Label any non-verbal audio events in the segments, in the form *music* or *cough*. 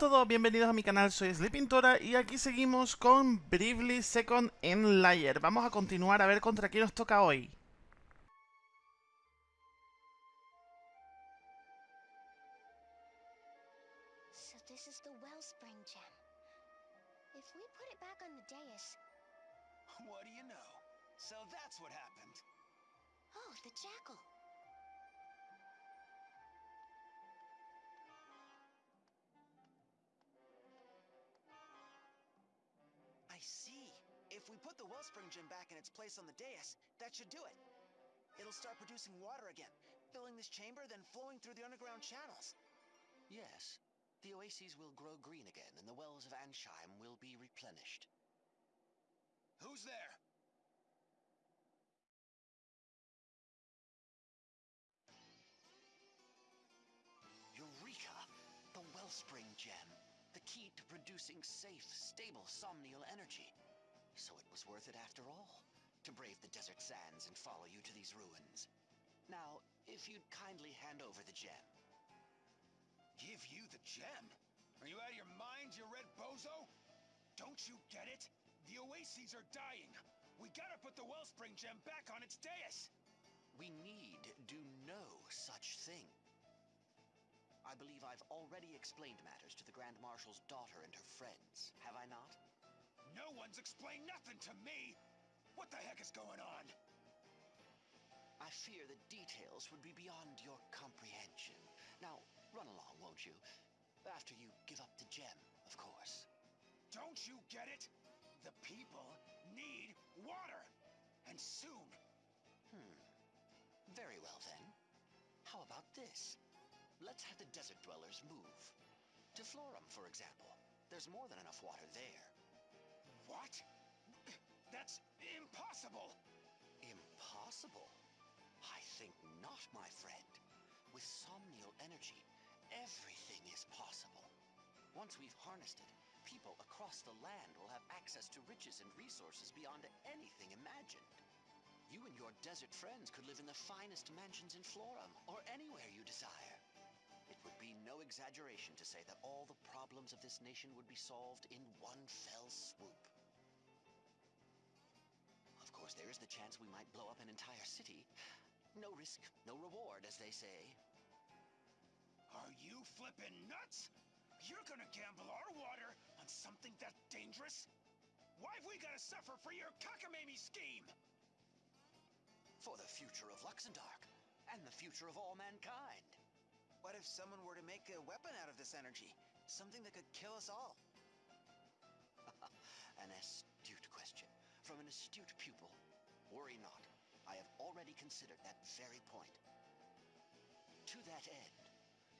Hola a todos, bienvenidos a mi canal, soy Sleepintora y aquí seguimos con Bravely Second en Layer. Vamos a continuar a ver contra quién nos toca hoy. So this is the Wellspring gem. If we put it back on the dais... What do you know? So that's what happened. Oh, the jackal. We put the Wellspring gem back in its place on the dais, that should do it. It'll start producing water again, filling this chamber, then flowing through the underground channels. Yes. The oases will grow green again, and the wells of Ansheim will be replenished. Who's there? Eureka! The Wellspring Gem. The key to producing safe, stable, somnial energy. So it was worth it after all, to brave the desert sands and follow you to these ruins. Now, if you'd kindly hand over the gem. Give you the gem? Are you out of your mind, you red bozo? Don't you get it? The oases are dying. We gotta put the Wellspring gem back on its dais. We need do no such thing. I believe I've already explained matters to the Grand Marshal's daughter and her friends, have I not? No one's explained nothing to me. What the heck is going on? I fear the details would be beyond your comprehension. Now, run along, won't you? After you give up the gem, of course. Don't you get it? The people need water. And soon. Hmm. Very well then. How about this? Let's have the desert dwellers move. To Florum, for example. There's more than enough water there. What? That's impossible. Impossible? I think not, my friend. With somnial energy, everything is possible. Once we've harnessed it, people across the land will have access to riches and resources beyond anything imagined. You and your desert friends could live in the finest mansions in Florum, or anywhere you desire. It would be no exaggeration to say that all the problems of this nation would be solved in one fell swoop. Of course, there is the chance we might blow up an entire city. No risk, no reward, as they say. Are you flippin' nuts? You're gonna gamble our water on something that dangerous? Why've we gotta suffer for your cockamamie scheme? For the future of Luxembourg, and the future of all mankind. What if someone were to make a weapon out of this energy? Something that could kill us all? *laughs* An astute question from an astute pupil. Worry not. I have already considered that very point. To that end,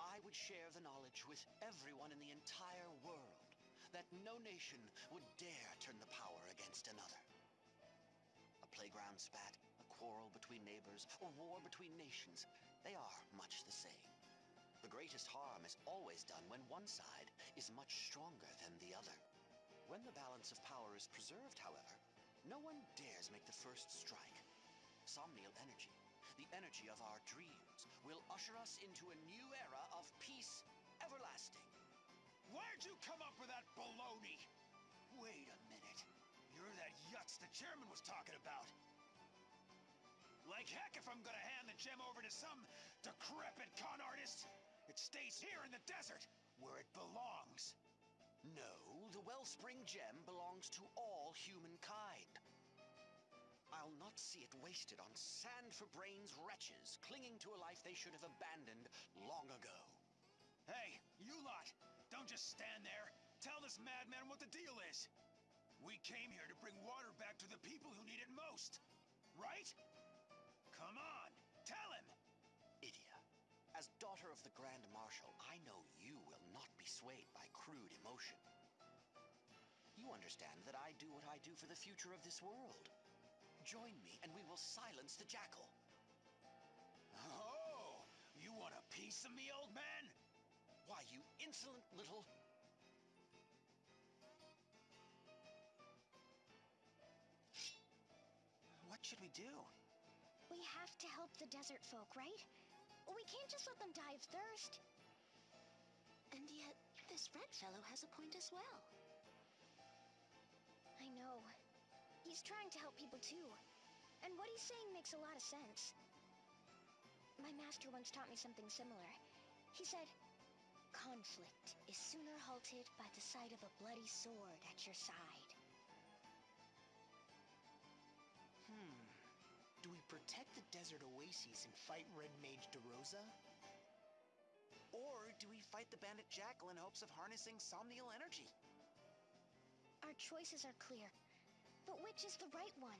I would share the knowledge with everyone in the entire world that no nation would dare turn the power against another. A playground spat, a quarrel between neighbors, a war between nations, they are much the same. The greatest harm is always done when one side is much stronger than the other. When the balance of power is preserved, however, no one dares make the first strike. Somnial energy, the energy of our dreams, will usher us into a new era of peace everlasting. Where'd you come up with that baloney? Wait a minute. You're that yutz the chairman was talking about. Like heck if I'm gonna hand the gem over to some decrepit con artist. It stays here in the desert, where it belongs. The Wellspring Gem belongs to all humankind. I'll not see it wasted on sand for brains wretches clinging to a life they should have abandoned long ago. Hey, you lot! Don't just stand there. Tell this madman what the deal is. We came here to bring water back to the people who need it most. Right? Come on, tell him! Idia, as daughter of the Grand Marshal, I know you will not be swayed by crude emotion. You understand that I do what I do for the future of this world. Join me and we will silence the jackal. Oh, you want a piece of me, old man? Why, you insolent little... What should we do? We have to help the desert folk, right? We can't just let them die of thirst. And yet, this this red fellow has a point as well. Know. He's trying to help people too. And what he's saying makes a lot of sense. My master once taught me something similar. He said, Conflict is sooner halted by the sight of a bloody sword at your side. Hmm. Do we protect the desert oases and fight Red Mage DeRosa? Or do we fight the bandit Jackal in hopes of harnessing somnial energy? Our choices are clear. But which is the right one?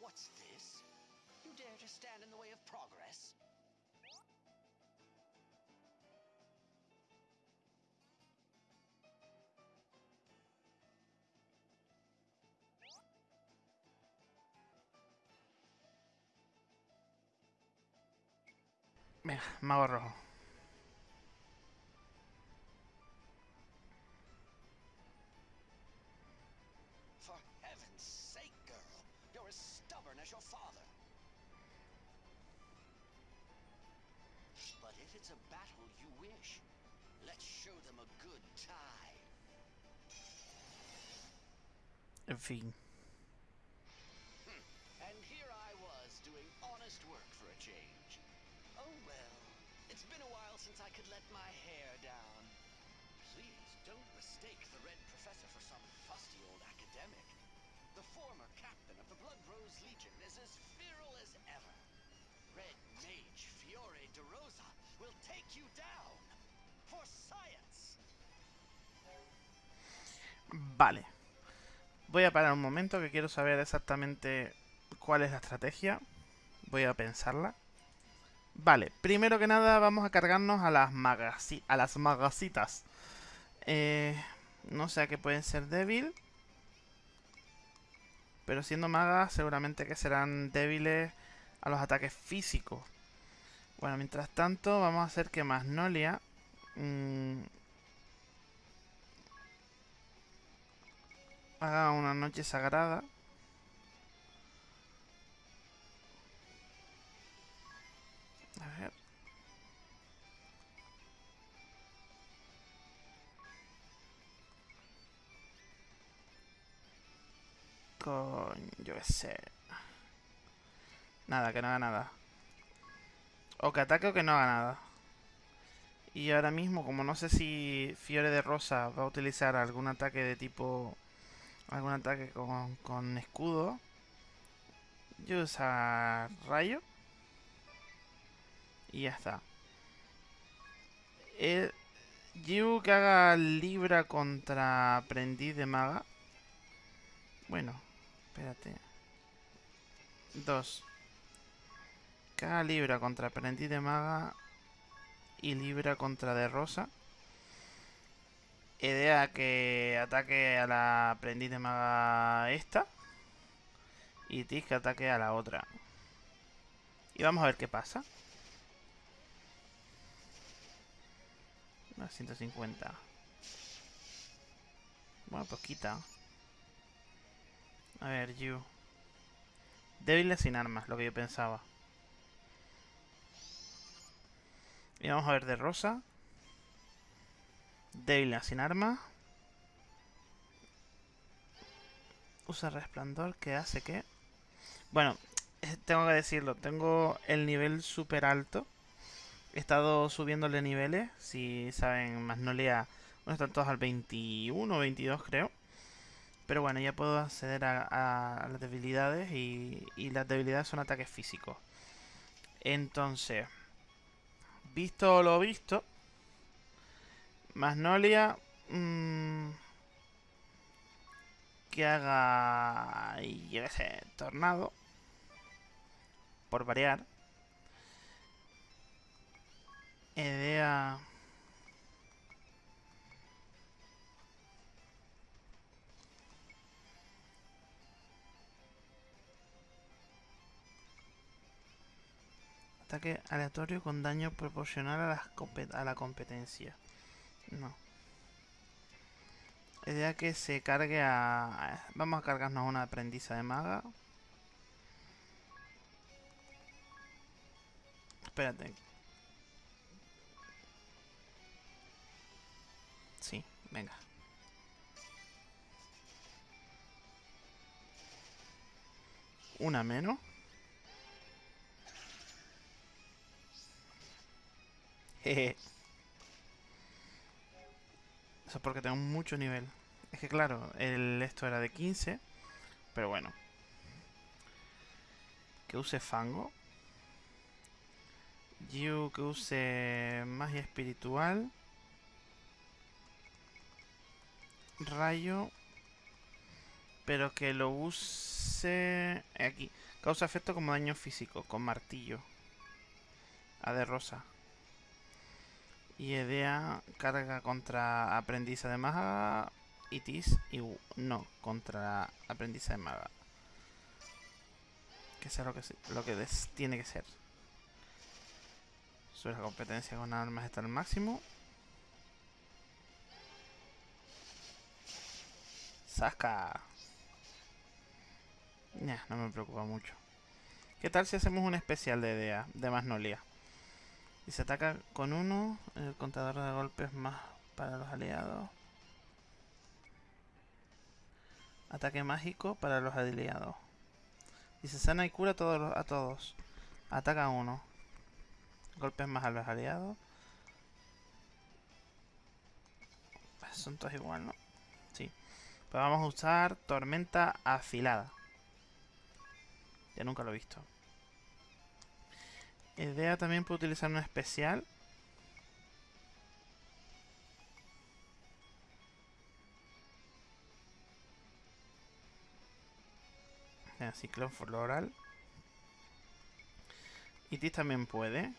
What's this? You dare to stand in the way of progress? Venga, mago rojo. Let's show them a good time. En fin. Hmm. And here I was doing honest work for a change. Oh well, it's been a while since I could let my hair down. Please don't mistake the Red Professor for some fusty old academic. The former captain of the Blood Rose Legion is as feral as ever. Red Mage Fiore de Rosa will take you down. Vale. Voy a parar un momento que quiero saber exactamente cuál es la estrategia. Voy a pensarla. Vale, primero que nada vamos a cargarnos a las, magasi a las magasitas. Eh, no sé a qué pueden ser débil. Pero siendo magas seguramente que serán débiles a los ataques físicos. Bueno, mientras tanto vamos a hacer que Magnolia... mmm, haga una noche sagrada. A ver. Coño, yo qué sé. Nada, que no haga nada. O que ataque o que no haga nada. Y ahora mismo, como no sé si Fiore de Rosa va a utilizar algún ataque de tipo algún ataque con, con escudo. Yo usa rayo. Y ya está. El Yu que haga Libra contra aprendiz de maga. Bueno, espérate. Dos. Que Libra contra aprendiz de maga. Y Libra contra de rosa. Idea que ataque a la aprendiz de maga esta. Y Tis que ataque a la otra. Y vamos a ver qué pasa. Una 150. Bueno, pues quita. A ver, Yu. Débiles sin armas, lo que yo pensaba. Y vamos a ver de rosa. Débil sin arma. Usa resplandor que hace que... Bueno, eh, tengo que decirlo. Tengo el nivel súper alto. He estado subiéndole niveles. Si saben, Magnolia... Bueno, están todos al 21 o 22 creo. Pero bueno, ya puedo acceder a, a las debilidades. Y, y las debilidades son ataques físicos. Entonces... Visto lo visto... Magnolia. Mmm, que haga. Yo qué sé, tornado. Por variar. Idea. ataque aleatorio con daño proporcional a la, a la competencia. No. La idea que se cargue a... Vamos a cargarnos una aprendiza de maga. Espérate. Sí, venga. Una menos. *laughs* Eso es porque tengo mucho nivel. Es que claro, el esto era de 15. Pero bueno. Que use fango. Yu que use magia espiritual. Rayo. Pero que lo use... Aquí. Causa efecto como daño físico. Con martillo. A de rosa. Y Edea carga contra aprendiza de maga. Itis y no, contra aprendiza de maga. Que sea lo que, lo que tiene que ser. Sube la competencia con armas está al máximo. Saca. Ya, no me preocupa mucho. ¿Qué tal si hacemos un especial de idea de Magnolia? Y se ataca con uno, el contador de golpes más para los aliados. Ataque mágico para los aliados. Y se sana y cura a todos. A todos. Ataca uno. Golpes más a los aliados. Son todos igual, ¿no? Sí. Pues vamos a usar tormenta afilada. Ya nunca lo he visto. Idea también puede utilizar un especial. Ciclón floral. Itis también puede.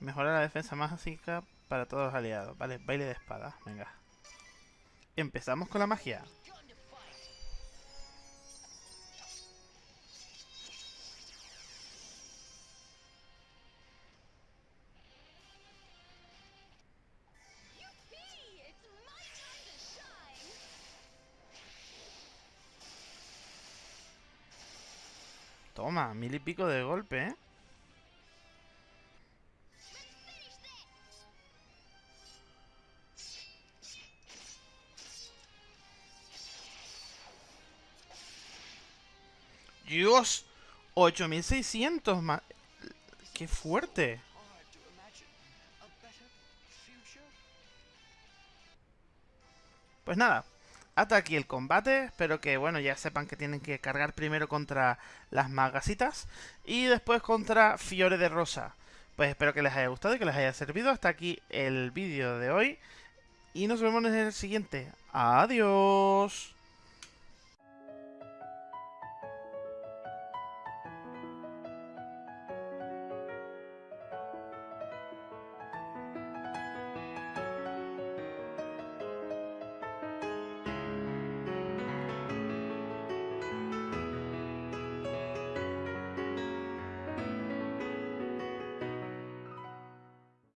Mejora la defensa mágica para todos los aliados. Vale, baile de espada. Venga. Empezamos con la magia. Mil y pico de golpe, ¿eh? Dios, 8600 más. ¡Qué fuerte! Pues nada, hasta aquí el combate. Espero que, bueno, ya sepan que tienen que cargar primero contra las magasitas y después contra Fiore de Rosa. Pues espero que les haya gustado y que les haya servido. Hasta aquí el vídeo de hoy. Y nos vemos en el siguiente. Adiós.